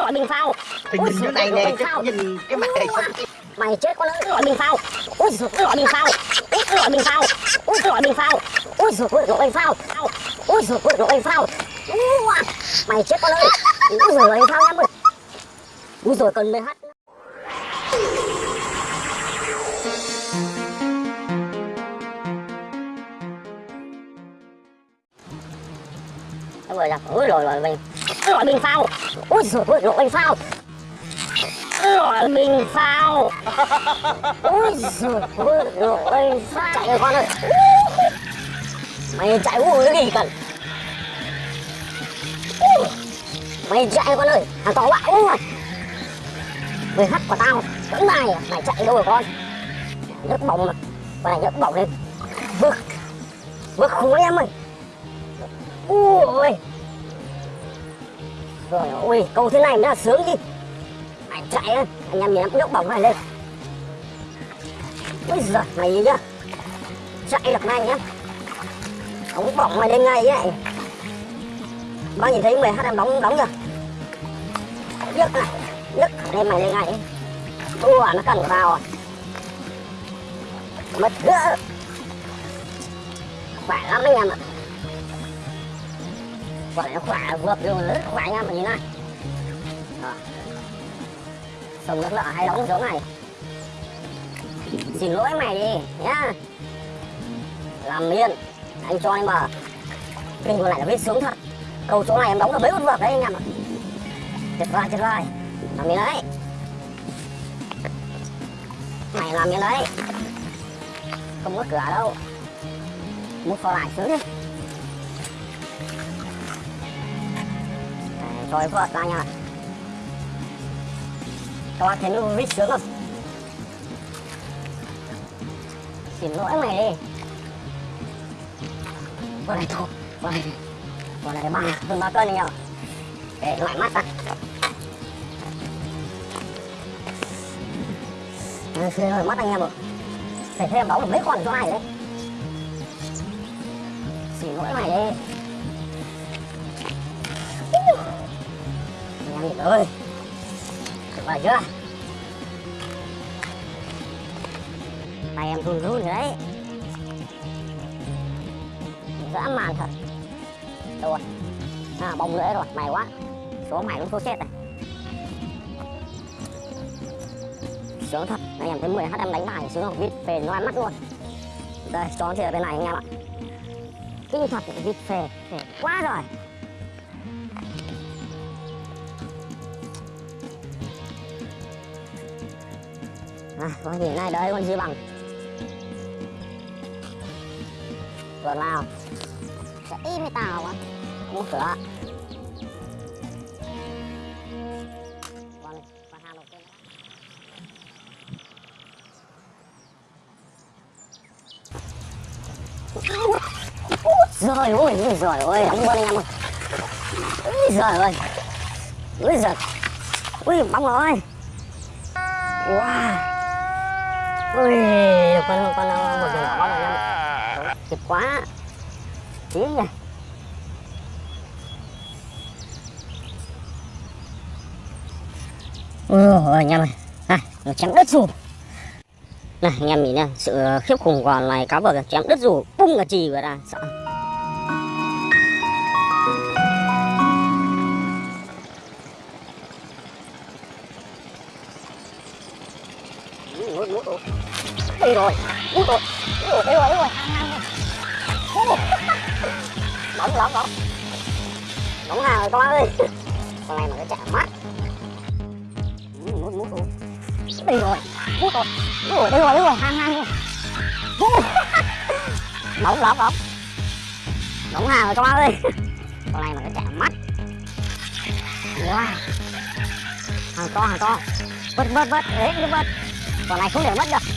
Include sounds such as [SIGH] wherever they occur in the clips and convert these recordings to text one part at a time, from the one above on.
loại bình phao. Thì nhìn chỗ này nè chứ nhìn cái mặt này. Không mày chết con ơi cái loại bình phao. Ui giời cái loại bình phao. Ui cái loại bình phao. Ui cái loại bình phao. Ui giời cái loại bình phao. Ui giời cái loại bình phao. Mày chết con ơi. Ui giời loại bình phao em ơi ui giời cần mày hát. Rồi là ui rồi rồi mình loại mình phao Ôi dồi ôi loại bình phao loại mình phao Ôi dồi ôi loại bình phao chạy rồi con ơi. Mày chạy ui cái gì cần? Mày chạy con ơi thằng to quá, ui mày hắt của tao vẫn này mày chạy đâu rồi con? Nhấc bổng mà con này nhấc bổng lên. Vượt vượt khối em ơi. Ui rồi ôi, câu thế này mới là sướng đi, mày chạy á anh em nhìn nhấc bóng này lên. Ui giời mày gì nhá. Chạy được nhanh nhá ống bóng mày lên ngay vậy bao nhìn thấy mày hát em bóng bóng chưa nhấc này nhấc lên mày lên ngay Ủa nó cần vào à. Mất gỡ. Khỏe lắm anh em ạ quả nó khỏe, vượt luôn rất khỏe anh em mà nhìn này. Đó. sông nước lợ hay đóng chỗ này. Xin lỗi mày đi, nhá. Làm miên anh cho em mà kinh còn lại là biết sướng thật. Câu chỗ này em đóng là mấy con vượt đấy anh em ạ. Tuyệt vời tuyệt vời. Làm miên đấy. Mày làm miên đấy. Không có cửa đâu. Muốn phò lại sướng đi. Đấy, cho em anh ra nha các bạn thấy nó biết sướng không? Xin lỗi mày đi con này thôi con này con này ba hơn ba cân anh em ạ. Để loại mắt ra. Đây, phía rồi mắt anh em ạ. Phải thêm bóng được mấy con cho ai đấy. Xin lỗi mày đi rồi em tuyệt chưa? Tay em run run rồi đấy. Dã man thật. Đâu rồi à bông nữa rồi, mày quá. Số mày cũng số chết này. Sướng thật. Anh em thấy 10 h em đánh bài sướng không? Vít phê ăn mắt luôn. Đây, cho thì ở bên này anh em ạ. Kinh thật, vít phê. Phê quá rồi à con gì này đấy con dư bằng? Tuần nào? Sẽ im với tao quá không cửa rồi ôi rồi ôi đóng bơm anh em ơi. Ôi, giời ơi. Ôi, giời. Ui, bóng rồi wow ui con con một giờ bóng này em kịp quá. Tí nhỉ ôi anh em ơi này, nó chém đất rùm này, anh em nhìn nha, sự khiếp khủng của loài cá vờ chém đất rủ bung cả chì vào ra sợ. Đây rồi ui rồi ui rồi ui rồi bóng bóng bóng bóng hàng rồi con ơi con này mà nó chạm mắt mút mút rồi đây rồi mút rồi Ủa, đây rồi đây rồi hàng hàng rồi bóng bóng bóng bóng hàng rồi con ơi con này mà nó chạm mắt wow. hàng to hàng to vớt vớt vớt, đấy vớt vớt Quả này không để mất được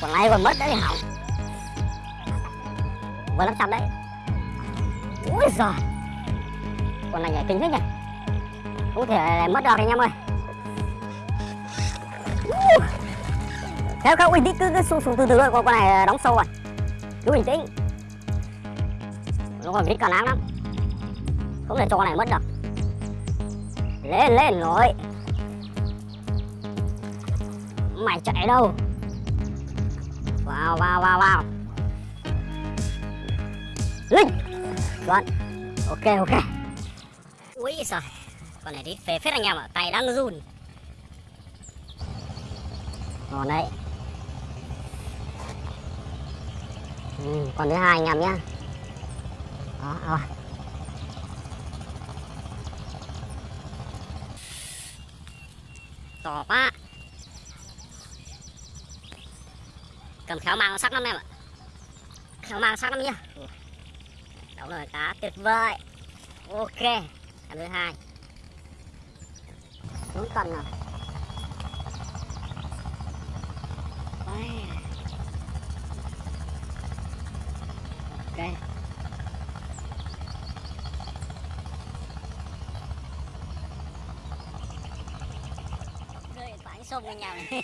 Quả này còn mất đấy hỏng. Vừa lắm trăm đấy. Ui giời. Quả này nhảy kinh thế nhỉ? Không thể mất được anh em ơi theo không? Bình tĩnh cứ cứ xuống, xuống từ từ thôi. Con này đóng sâu rồi. Cứ bình tĩnh. Nó còn vít cả lắm lắm. Không thể cho con này mất được lên lên rồi mày chạy đâu? Vào vào vào vào. Linh! Chuẩn ok ok. Ui giời con này đi phê phết anh em ạ tay đang run. Ngon đấy. Ừ, còn thứ hai anh em nhá. Đó rồi to quá. Cầm khéo mang sắc lắm em ạ. Khéo mang sắc lắm nhá đúng rồi cá tuyệt vời. Ok, em thứ hai. Đúng cần rồi. Ôi. ok. Rơi phải xông với nhau này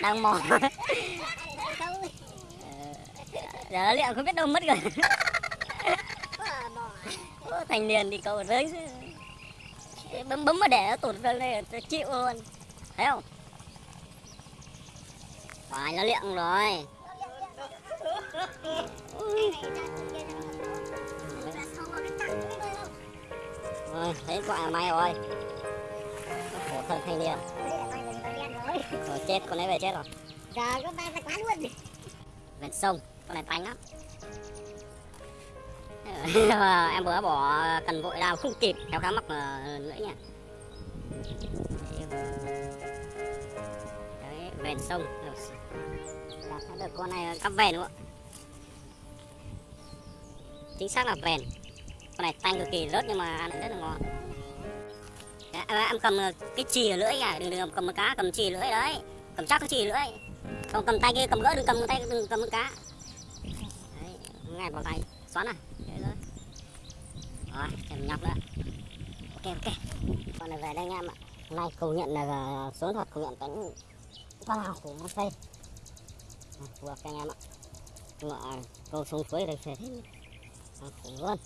đang mò. Giờ liệu không biết đâu mất rồi. Thành niên thì cậu rơi bấm bấm mà để nó tụt ra đây tôi chịu luôn. Thấy không? Phải nó liệng rồi. Rồi thấy quả may rồi. Khổ thân thanh niên rồi chết con ấy về chết rồi. Giờ có ba ra quán luôn. Ven sông con này tanh lắm. [LAUGHS] Em vừa bỏ cần vội đào không kịp kéo cá mắc lưỡi nha đấy ven sông. Thấy được con này cắp không ạ chính xác là ven con này tanh cực kỳ rớt nhưng mà ăn rất là ngon Đấy, em em cầm ờ, cái chì ở lưỡi à đừng đừng cầm một cá cầm chì lưỡi đấy. Cầm chắc cái chì lưỡi. Không cầm tay kia cầm gỡ đừng cầm tay đừng cầm cá. Đấy ngay vào tay xoắn này đấy rồi rồi em nhọc nữa. Ok ok. Con này về đây anh em ạ. Hôm nay công nhận là số thật công nhận cánh wow của một phê ờ, phù hợp anh em ạ. Nhưng à, câu xuống suối đây phê thế khủng luôn.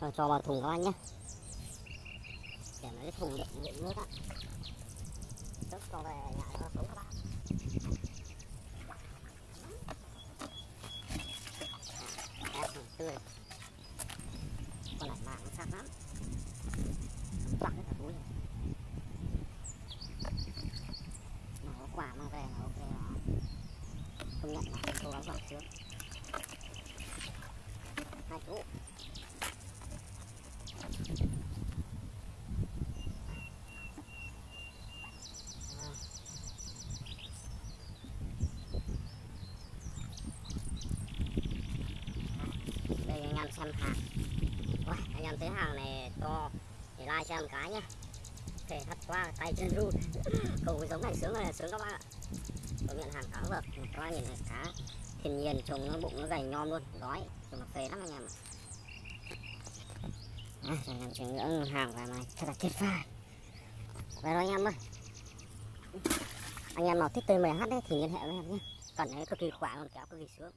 Rồi cho vào thùng các anh nhé để nó cái thùng đựng đựng nước á. Trước con về nhà cho xuống các bạn. Ép tươi. Con này mạng sắc lắm. Quặng cái túi mà có quả mang về là ok đó, công nhận là cố gắng vào trước. Hai chú đây anh em xem. Hàng Ôi, anh em thấy hàng này to thì like cho em cái nhá. Thể thắt qua tay chân run cầu giống này sướng này sướng các bạn ạ. Tôi nhận hàng cá vợt các bạn nhìn này cá. Thiên nhiên trông nó bụng nó dày nhom luôn. Đói nhưng mà phê lắm anh em ạ. À, anh em chuyển ngưỡng hàng vào mai thật là tuyệt vời. Về rồi anh em ơi. Anh em nào thích TMH đấy thì liên hệ với em nhé. Cần đấy cực kỳ khỏe luôn kéo cực kỳ sướng